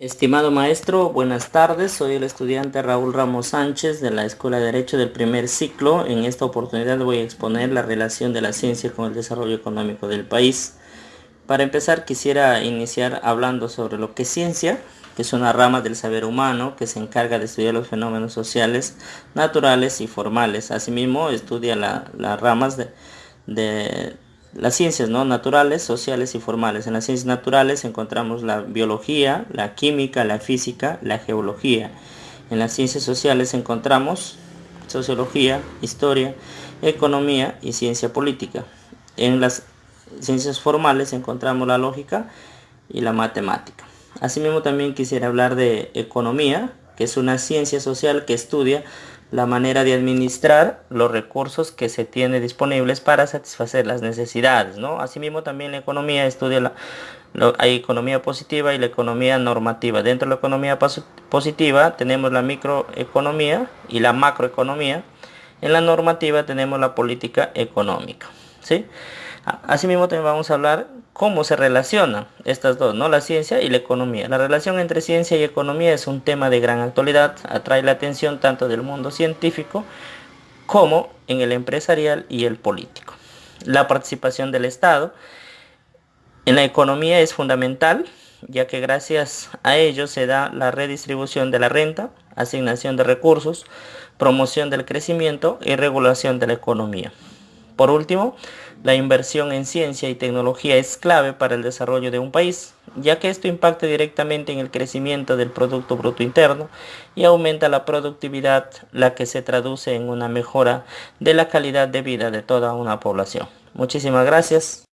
Estimado maestro, buenas tardes. Soy el estudiante Raúl Ramos Sánchez de la Escuela de Derecho del primer ciclo. En esta oportunidad voy a exponer la relación de la ciencia con el desarrollo económico del país. Para empezar quisiera iniciar hablando sobre lo que es ciencia, que es una rama del saber humano que se encarga de estudiar los fenómenos sociales, naturales y formales. Asimismo estudia las ramas de las ciencias ¿no? naturales, sociales y formales. En las ciencias naturales encontramos la biología, la química, la física, la geología. En las ciencias sociales encontramos sociología, historia, economía y ciencia política. En las ciencias formales encontramos la lógica y la matemática. Asimismo también quisiera hablar de economía, que es una ciencia social que estudia la manera de administrar los recursos que se tiene disponibles para satisfacer las necesidades. ¿no? Asimismo también la economía estudia la, economía positiva y la economía normativa. Dentro de la economía positiva tenemos la microeconomía y la macroeconomía. En la normativa tenemos la política económica. ¿sí? Asimismo también vamos a hablar cómo se relacionan estas dos, ¿no? la ciencia y la economía. La relación entre ciencia y economía es un tema de gran actualidad, atrae la atención tanto del mundo científico como en el empresarial y el político. La participación del Estado en la economía es fundamental, ya que gracias a ello se da la redistribución de la renta, asignación de recursos, promoción del crecimiento y regulación de la economía. Por último, la inversión en ciencia y tecnología es clave para el desarrollo de un país, ya que esto impacta directamente en el crecimiento del Producto Bruto Interno y aumenta la productividad, la que se traduce en una mejora de la calidad de vida de toda una población. Muchísimas gracias.